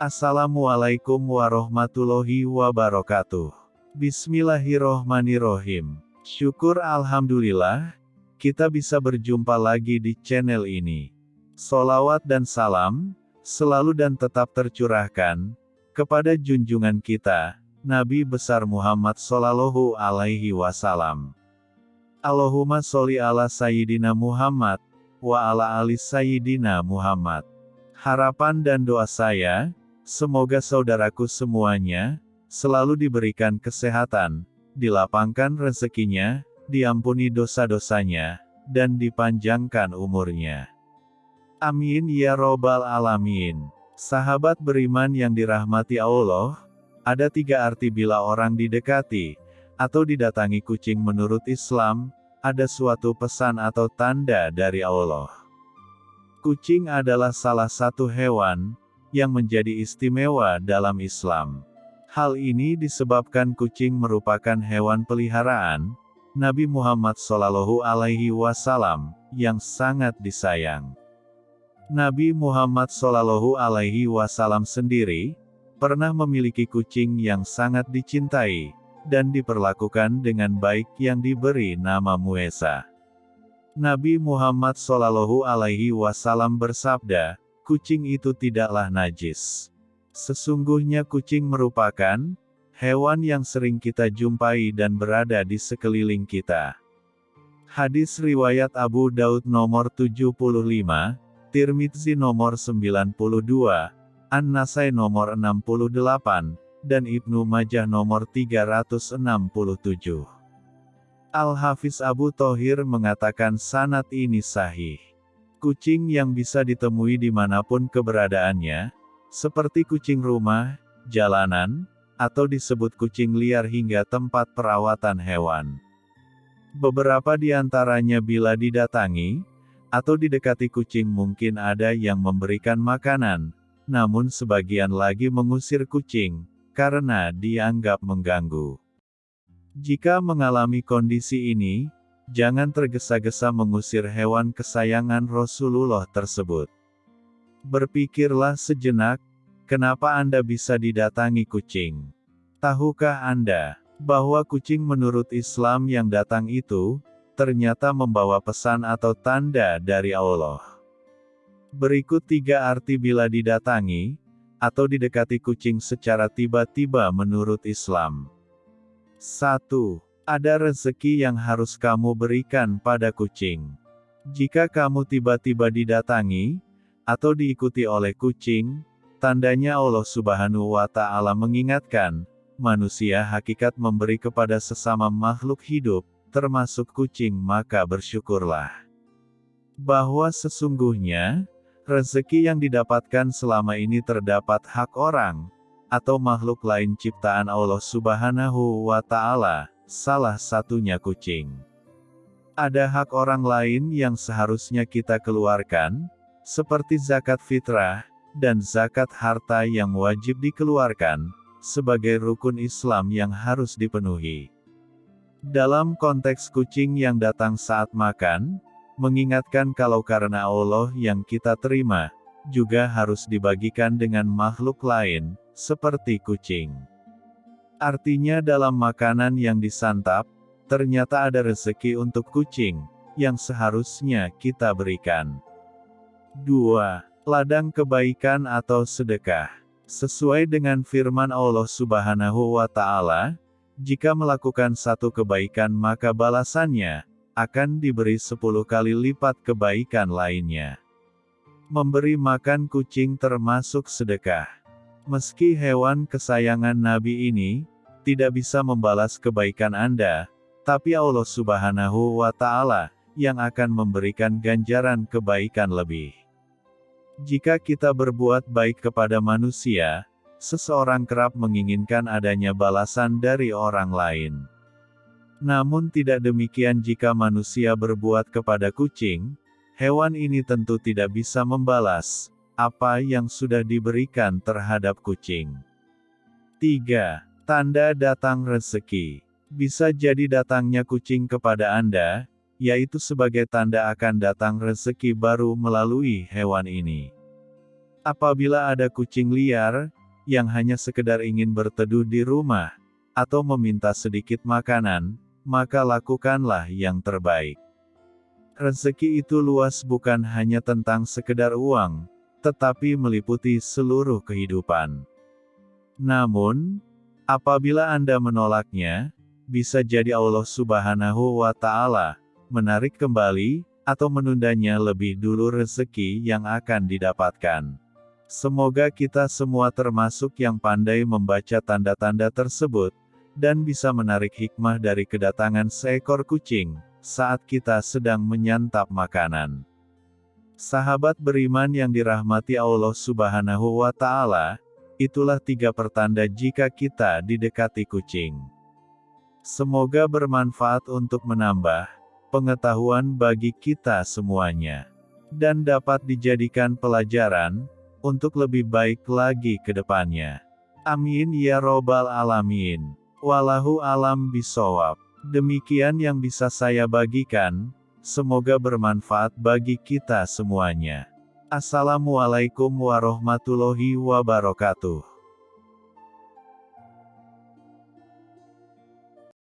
Assalamualaikum warahmatullahi wabarakatuh. Bismillahirrohmanirrohim. Syukur Alhamdulillah, kita bisa berjumpa lagi di channel ini. Solawat dan salam, selalu dan tetap tercurahkan, kepada junjungan kita, Nabi besar Muhammad Sallallahu Alaihi Wasallam. Allahumma sholli ala Sayyidina Muhammad, wa ala ali Sayyidina Muhammad. Harapan dan doa saya, semoga saudaraku semuanya, selalu diberikan kesehatan, dilapangkan rezekinya, diampuni dosa-dosanya, dan dipanjangkan umurnya. Amin ya robbal alamin. Sahabat beriman yang dirahmati Allah, ada tiga arti bila orang didekati, atau didatangi kucing menurut Islam, ada suatu pesan atau tanda dari Allah. Kucing adalah salah satu hewan, yang menjadi istimewa dalam Islam. Hal ini disebabkan kucing merupakan hewan peliharaan, Nabi Muhammad Wasallam, yang sangat disayang. Nabi Muhammad Wasallam sendiri, pernah memiliki kucing yang sangat dicintai, dan diperlakukan dengan baik yang diberi nama Muesa. Nabi Muhammad Wasallam bersabda, kucing itu tidaklah najis. Sesungguhnya kucing merupakan hewan yang sering kita jumpai dan berada di sekeliling kita. Hadis riwayat Abu Daud nomor 75, Tirmidzi nomor 92, An-Nasai nomor 68, dan Ibnu Majah nomor 367. Al-Hafiz Abu Thohir mengatakan sanat ini sahih. Kucing yang bisa ditemui di mana pun keberadaannya, seperti kucing rumah, jalanan, atau disebut kucing liar hingga tempat perawatan hewan. Beberapa di antaranya bila didatangi, atau didekati kucing mungkin ada yang memberikan makanan, namun sebagian lagi mengusir kucing, karena dianggap mengganggu. Jika mengalami kondisi ini, jangan tergesa-gesa mengusir hewan kesayangan Rasulullah tersebut. Berpikirlah sejenak, kenapa Anda bisa didatangi kucing? Tahukah Anda, bahwa kucing menurut Islam yang datang itu, ternyata membawa pesan atau tanda dari Allah? Berikut tiga arti bila didatangi, atau didekati kucing secara tiba-tiba menurut Islam. 1. Ada rezeki yang harus kamu berikan pada kucing. Jika kamu tiba-tiba didatangi, atau diikuti oleh kucing, tandanya Allah Subhanahu wa Ta'ala mengingatkan, manusia hakikat memberi kepada sesama makhluk hidup, termasuk kucing, maka bersyukurlah. Bahwa sesungguhnya, Rezeki yang didapatkan selama ini terdapat hak orang, atau makhluk lain ciptaan Allah subhanahu wa ta'ala, salah satunya kucing. Ada hak orang lain yang seharusnya kita keluarkan, seperti zakat fitrah, dan zakat harta yang wajib dikeluarkan, sebagai rukun Islam yang harus dipenuhi. Dalam konteks kucing yang datang saat makan, mengingatkan kalau karena Allah yang kita terima, juga harus dibagikan dengan makhluk lain, seperti kucing. Artinya dalam makanan yang disantap, ternyata ada rezeki untuk kucing, yang seharusnya kita berikan. 2. Ladang kebaikan atau sedekah. Sesuai dengan firman Allah Subhanahu wa Ta'ala, jika melakukan satu kebaikan maka balasannya akan diberi sepuluh kali lipat kebaikan lainnya. Memberi makan kucing termasuk sedekah. Meski hewan kesayangan Nabi ini, tidak bisa membalas kebaikan Anda, tapi Allah subhanahu wa ta'ala, yang akan memberikan ganjaran kebaikan lebih. Jika kita berbuat baik kepada manusia, seseorang kerap menginginkan adanya balasan dari orang lain. Namun tidak demikian jika manusia berbuat kepada kucing, hewan ini tentu tidak bisa membalas apa yang sudah diberikan terhadap kucing. 3. Tanda datang rezeki. Bisa jadi datangnya kucing kepada Anda, yaitu sebagai tanda akan datang rezeki baru melalui hewan ini. Apabila ada kucing liar, yang hanya sekedar ingin berteduh di rumah, atau meminta sedikit makanan, maka lakukanlah yang terbaik. Rezeki itu luas bukan hanya tentang sekedar uang, tetapi meliputi seluruh kehidupan. Namun, apabila Anda menolaknya, bisa jadi Allah Subhanahu wa Ta'ala menarik kembali atau menundanya lebih dulu rezeki yang akan didapatkan. Semoga kita semua termasuk yang pandai membaca tanda-tanda tersebut dan bisa menarik hikmah dari kedatangan seekor kucing saat kita sedang menyantap makanan. Sahabat beriman yang dirahmati Allah Subhanahu wa Ta'ala, itulah tiga pertanda jika kita didekati kucing. Semoga bermanfaat untuk menambah pengetahuan bagi kita semuanya, dan dapat dijadikan pelajaran untuk lebih baik lagi ke depannya. Amin ya Robbal 'Alamin. Walahu alam bisawab. Demikian yang bisa saya bagikan. Semoga bermanfaat bagi kita semuanya. Assalamualaikum warahmatullahi wabarakatuh.